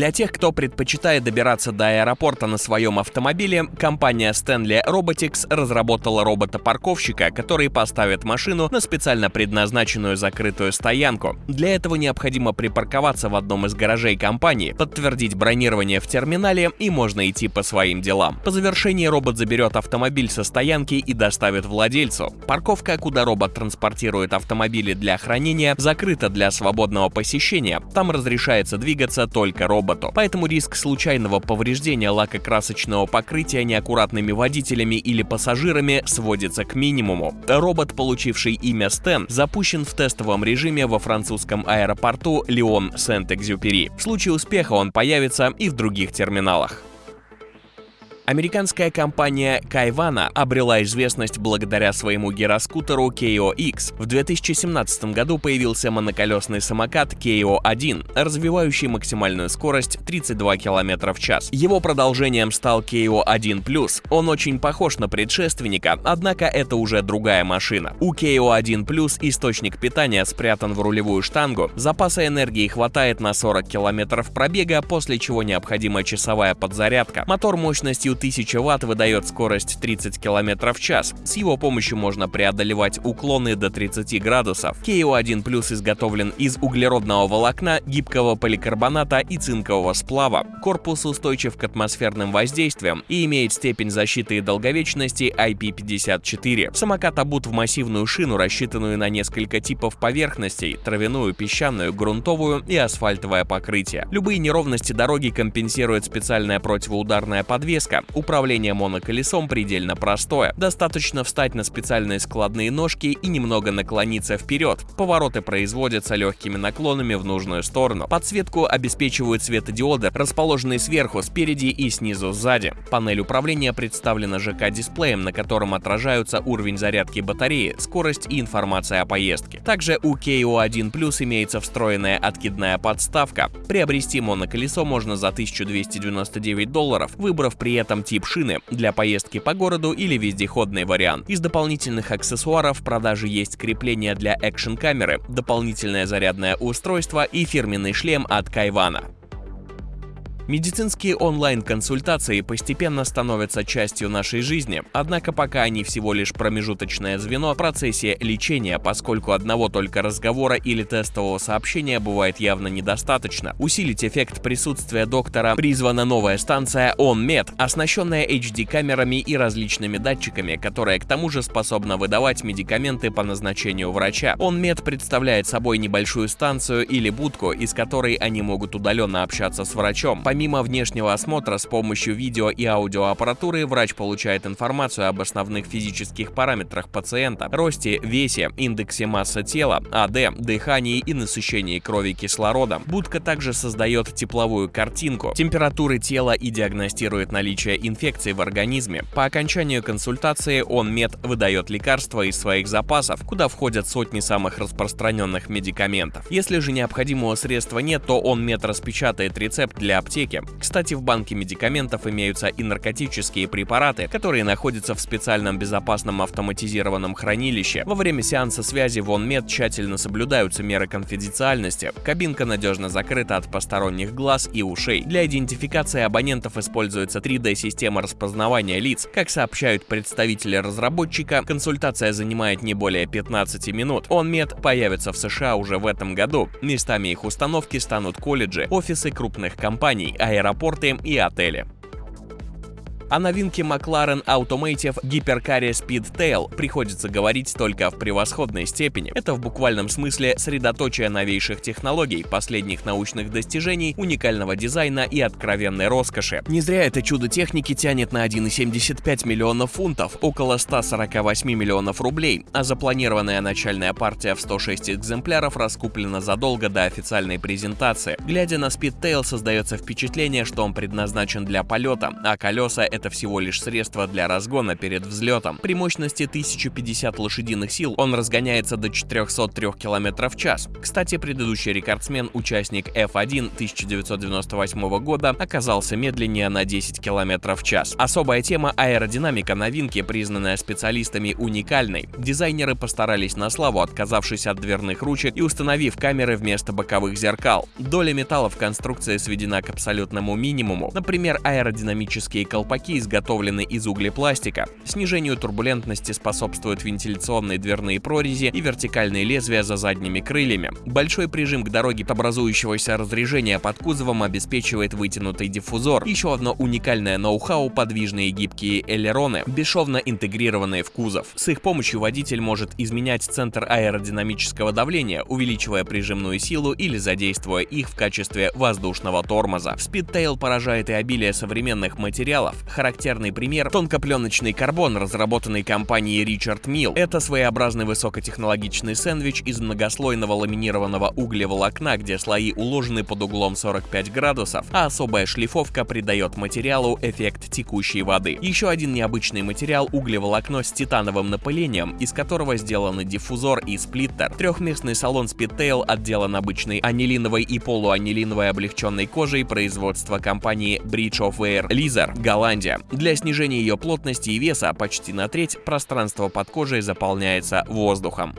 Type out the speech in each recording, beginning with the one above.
Для тех, кто предпочитает добираться до аэропорта на своем автомобиле, компания Stanley Robotics разработала робота-парковщика, который поставит машину на специально предназначенную закрытую стоянку. Для этого необходимо припарковаться в одном из гаражей компании, подтвердить бронирование в терминале и можно идти по своим делам. По завершении робот заберет автомобиль со стоянки и доставит владельцу. Парковка, куда робот транспортирует автомобили для хранения, закрыта для свободного посещения. Там разрешается двигаться только роботу. Поэтому риск случайного повреждения лакокрасочного покрытия неаккуратными водителями или пассажирами сводится к минимуму. Робот, получивший имя Стэн, запущен в тестовом режиме во французском аэропорту Лион Сент-Экзюпери. В случае успеха он появится и в других терминалах. Американская компания Кайвана обрела известность благодаря своему гироскутеру KO-X. В 2017 году появился моноколесный самокат KO-1, развивающий максимальную скорость 32 км в час. Его продолжением стал KO-1+. Он очень похож на предшественника, однако это уже другая машина. У KO-1+, источник питания спрятан в рулевую штангу, запаса энергии хватает на 40 км пробега, после чего необходима часовая подзарядка. Мотор мощностью 1000 Вт выдает скорость 30 км в час. С его помощью можно преодолевать уклоны до 30 градусов. KO1 Plus изготовлен из углеродного волокна, гибкого поликарбоната и цинкового сплава. Корпус устойчив к атмосферным воздействиям и имеет степень защиты и долговечности IP54. Самокат обут в массивную шину, рассчитанную на несколько типов поверхностей – травяную, песчаную, грунтовую и асфальтовое покрытие. Любые неровности дороги компенсирует специальная противоударная подвеска. Управление моноколесом предельно простое. Достаточно встать на специальные складные ножки и немного наклониться вперед. Повороты производятся легкими наклонами в нужную сторону. Подсветку обеспечивают светодиоды, расположенные сверху, спереди и снизу сзади. Панель управления представлена ЖК-дисплеем, на котором отражаются уровень зарядки батареи, скорость и информация о поездке. Также у KO1 Plus имеется встроенная откидная подставка. Приобрести моноколесо можно за 1299 долларов, выбрав при этом этом тип шины для поездки по городу или вездеходный вариант. Из дополнительных аксессуаров в продаже есть крепление для экшн-камеры, дополнительное зарядное устройство и фирменный шлем от Кайвана. Медицинские онлайн-консультации постепенно становятся частью нашей жизни, однако пока они всего лишь промежуточное звено в процессе лечения, поскольку одного только разговора или тестового сообщения бывает явно недостаточно. Усилить эффект присутствия доктора призвана новая станция OnMed, оснащенная HD-камерами и различными датчиками, которая к тому же способна выдавать медикаменты по назначению врача. OnMed представляет собой небольшую станцию или будку, из которой они могут удаленно общаться с врачом. Помимо внешнего осмотра с помощью видео и аудиоаппаратуры врач получает информацию об основных физических параметрах пациента, росте, весе, индексе массы тела, АД, дыхании и насыщении крови кислородом. Будка также создает тепловую картинку, температуры тела и диагностирует наличие инфекции в организме. По окончанию консультации он мед выдает лекарства из своих запасов, куда входят сотни самых распространенных медикаментов. Если же необходимого средства нет, то он мед распечатает рецепт для аптеки аптеке. Кстати, в банке медикаментов имеются и наркотические препараты, которые находятся в специальном безопасном автоматизированном хранилище. Во время сеанса связи в OnMed тщательно соблюдаются меры конфиденциальности. Кабинка надежно закрыта от посторонних глаз и ушей. Для идентификации абонентов используется 3D-система распознавания лиц. Как сообщают представители разработчика, консультация занимает не более 15 минут. OnMed появится в США уже в этом году. Местами их установки станут колледжи, офисы крупных компаний, аэропорты и отели. О новинке McLaren Automotive гиперкаре Speedtail приходится говорить только в превосходной степени. Это в буквальном смысле средоточие новейших технологий, последних научных достижений, уникального дизайна и откровенной роскоши. Не зря это чудо техники тянет на 1,75 миллионов фунтов, около 148 миллионов рублей, а запланированная начальная партия в 106 экземпляров раскуплена задолго до официальной презентации. Глядя на Speedtail, создается впечатление, что он предназначен для полета, а колеса — это всего лишь средство для разгона перед взлетом. При мощности 1050 лошадиных сил он разгоняется до 403 км в час. Кстати, предыдущий рекордсмен, участник F1 1998 года, оказался медленнее на 10 км в час. Особая тема аэродинамика новинки, признанная специалистами уникальной. Дизайнеры постарались на славу, отказавшись от дверных ручек и установив камеры вместо боковых зеркал. Доля металла в конструкции сведена к абсолютному минимуму. Например, аэродинамические колпаки изготовлены из углепластика. Снижению турбулентности способствуют вентиляционные дверные прорези и вертикальные лезвия за задними крыльями. Большой прижим к дороге образующегося разрежения под кузовом обеспечивает вытянутый диффузор. Еще одно уникальное ноу-хау – подвижные гибкие элероны, бесшовно интегрированные в кузов. С их помощью водитель может изменять центр аэродинамического давления, увеличивая прижимную силу или задействуя их в качестве воздушного тормоза. Speedtail поражает и обилие современных материалов. Характерный пример – тонкопленочный карбон, разработанный компанией Richard Mill. Это своеобразный высокотехнологичный сэндвич из многослойного ламинированного углеволокна, где слои уложены под углом 45 градусов, а особая шлифовка придает материалу эффект текущей воды. Еще один необычный материал – углеволокно с титановым напылением, из которого сделаны диффузор и сплиттер. Трехместный салон Speedtail отделан обычной анилиновой и полуанилиновой облегченной кожей производства компании Bridge of Air Leather, Голландия. Для снижения ее плотности и веса почти на треть пространство под кожей заполняется воздухом.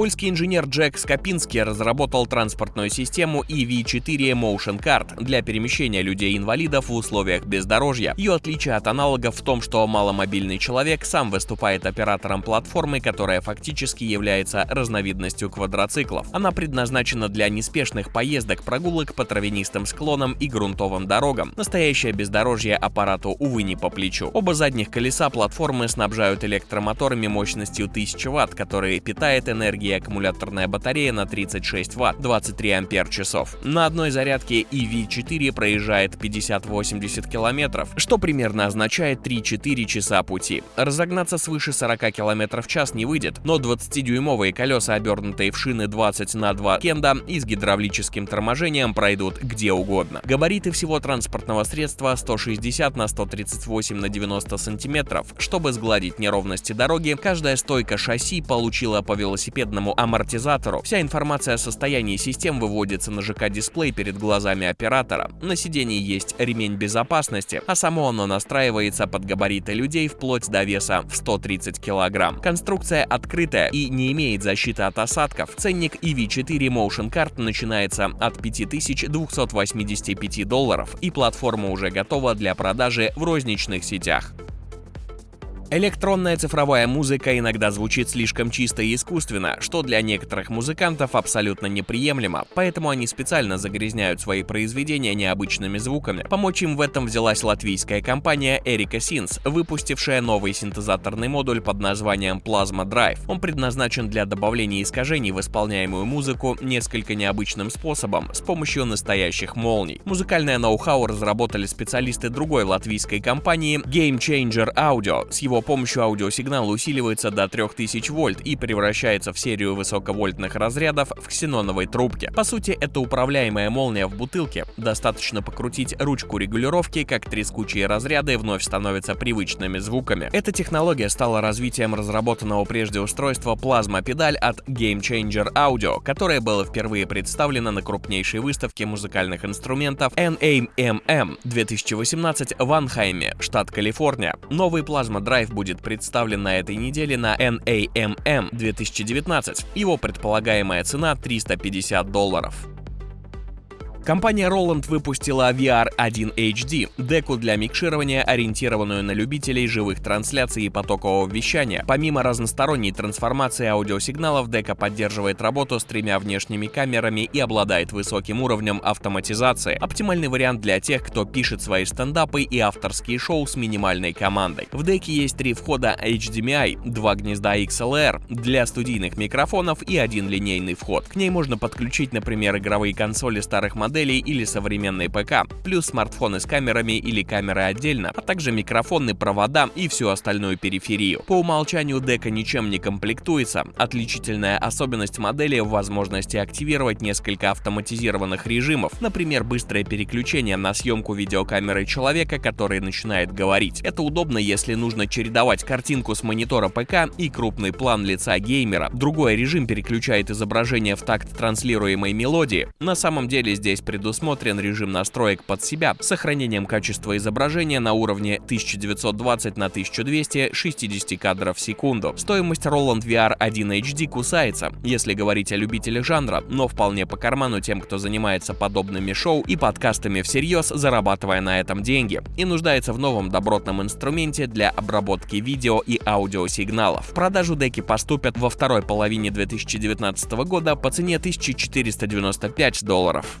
Польский инженер Джек Скопинский разработал транспортную систему EV4 Motion Card для перемещения людей-инвалидов в условиях бездорожья. Ее отличие от аналогов в том, что маломобильный человек сам выступает оператором платформы, которая фактически является разновидностью квадроциклов. Она предназначена для неспешных поездок, прогулок по травянистым склонам и грунтовым дорогам. Настоящее бездорожье аппарату, увы, не по плечу. Оба задних колеса платформы снабжают электромоторами мощностью 1000 Вт, которые питает энергией энергии аккумуляторная батарея на 36 Вт, 23 ампер-часов. На одной зарядке EV4 проезжает 50-80 километров, что примерно означает 3-4 часа пути. Разогнаться свыше 40 км в час не выйдет, но 20-дюймовые колеса, обернутые в шины 20 на 2 кенда и с гидравлическим торможением пройдут где угодно. Габариты всего транспортного средства 160 на 138 на 90 сантиметров. Чтобы сгладить неровности дороги, каждая стойка шасси получила по велосипеду бедному амортизатору. Вся информация о состоянии систем выводится на ЖК-дисплей перед глазами оператора. На сидении есть ремень безопасности, а само оно настраивается под габариты людей вплоть до веса в 130 кг. Конструкция открытая и не имеет защиты от осадков. Ценник EV4 Motion Card начинается от 5285 долларов, и платформа уже готова для продажи в розничных сетях. Электронная цифровая музыка иногда звучит слишком чисто и искусственно, что для некоторых музыкантов абсолютно неприемлемо, поэтому они специально загрязняют свои произведения необычными звуками. Помочь им в этом взялась латвийская компания Erika Sins, выпустившая новый синтезаторный модуль под названием Plasma Drive. Он предназначен для добавления искажений в исполняемую музыку несколько необычным способом, с помощью настоящих молний. Музыкальное ноу-хау разработали специалисты другой латвийской компании Game Changer Audio с его помощью аудиосигнал усиливается до 3000 вольт и превращается в серию высоковольтных разрядов в ксеноновой трубке. По сути, это управляемая молния в бутылке. Достаточно покрутить ручку регулировки, как трескучие разряды вновь становятся привычными звуками. Эта технология стала развитием разработанного прежде устройства плазма-педаль от Game Changer Audio, которое было впервые представлено на крупнейшей выставке музыкальных инструментов NAMM 2018 в Анхайме, штат Калифорния. Новый плазма-драйв будет представлен на этой неделе на NAMM 2019. Его предполагаемая цена 350 долларов. Компания Roland выпустила VR1 HD, деку для микширования, ориентированную на любителей живых трансляций и потокового вещания. Помимо разносторонней трансформации аудиосигналов, дека поддерживает работу с тремя внешними камерами и обладает высоким уровнем автоматизации. Оптимальный вариант для тех, кто пишет свои стендапы и авторские шоу с минимальной командой. В деке есть три входа HDMI, два гнезда XLR для студийных микрофонов и один линейный вход. К ней можно подключить, например, игровые консоли старых моделей моделей или современный ПК, плюс смартфоны с камерами или камеры отдельно, а также микрофоны, провода и всю остальную периферию. По умолчанию дека ничем не комплектуется. Отличительная особенность модели в возможности активировать несколько автоматизированных режимов, например, быстрое переключение на съемку видеокамеры человека, который начинает говорить. Это удобно, если нужно чередовать картинку с монитора ПК и крупный план лица геймера. Другой режим переключает изображение в такт транслируемой мелодии. На самом деле здесь предусмотрен режим настроек под себя с сохранением качества изображения на уровне 1920 на 1200 60 кадров в секунду. Стоимость Roland VR 1 HD кусается, если говорить о любителях жанра, но вполне по карману тем, кто занимается подобными шоу и подкастами всерьез, зарабатывая на этом деньги, и нуждается в новом добротном инструменте для обработки видео и аудиосигналов. В продажу деки поступят во второй половине 2019 года по цене 1495 долларов.